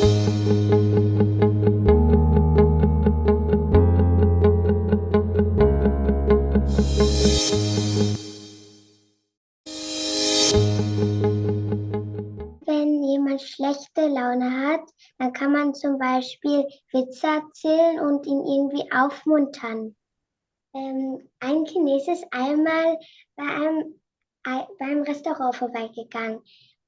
Wenn jemand schlechte Laune hat, dann kann man zum Beispiel Witze erzählen und ihn irgendwie aufmuntern. Ähm, ein Chines ist einmal bei einem, beim Restaurant vorbeigegangen.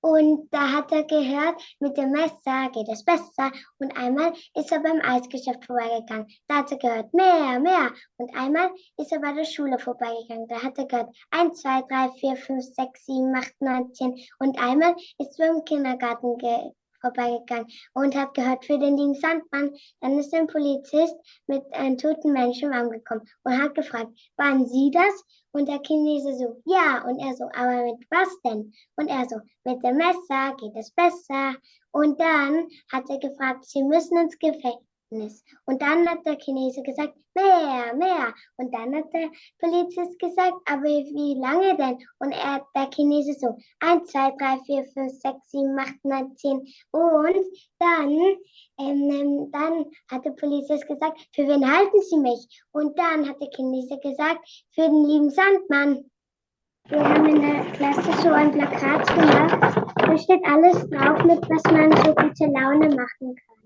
Und da hat er gehört, mit dem Messer geht es besser. Und einmal ist er beim Eisgeschäft vorbeigegangen. Da hat er gehört, mehr, mehr. Und einmal ist er bei der Schule vorbeigegangen. Da hat er gehört, 1, 2, 3, 4, 5, 6, 7, 8, 9, 10. Und einmal ist er beim Kindergarten ge vorbeigegangen und hat gehört für den lieben Sandmann. Dann ist ein Polizist mit einem toten Menschen angekommen und hat gefragt, waren Sie das? Und der Chinese so, ja. Und er so, aber mit was denn? Und er so, mit dem Messer geht es besser. Und dann hat er gefragt, Sie müssen ins Gefängnis. Ergebnis. Und dann hat der Chinese gesagt, mehr, mehr. Und dann hat der Polizist gesagt, aber wie lange denn? Und er, der Chinese so, 1, 2, 3, 4, 5, 6, 7, 8, 9, 10. Und dann, ähm, ähm, dann hat der Polizist gesagt, für wen halten Sie mich? Und dann hat der Chinese gesagt, für den lieben Sandmann. Wir haben in der Klasse so ein Plakat gemacht. Da steht alles drauf, mit was man so gute Laune machen kann.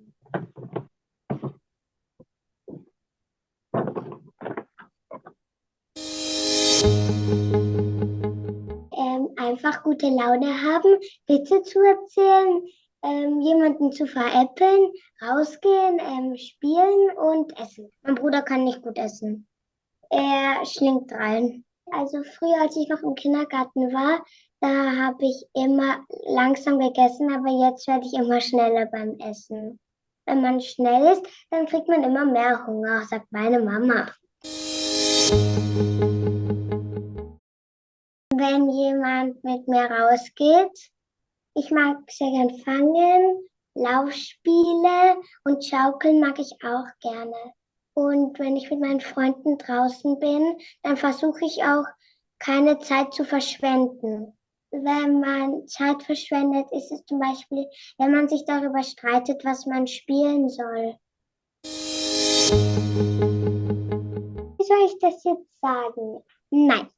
Ähm, einfach gute Laune haben, Witze zu erzählen, ähm, jemanden zu veräppeln, rausgehen, ähm, spielen und essen. Mein Bruder kann nicht gut essen. Er schlingt rein. Also früher, als ich noch im Kindergarten war, da habe ich immer langsam gegessen, aber jetzt werde ich immer schneller beim Essen. Wenn man schnell ist, dann kriegt man immer mehr Hunger, sagt meine Mama. Wenn jemand mit mir rausgeht, ich mag sehr gern fangen, Laufspiele und Schaukeln mag ich auch gerne. Und wenn ich mit meinen Freunden draußen bin, dann versuche ich auch keine Zeit zu verschwenden. Wenn man Zeit verschwendet, ist es zum Beispiel, wenn man sich darüber streitet, was man spielen soll soll ich das jetzt sagen? Nein.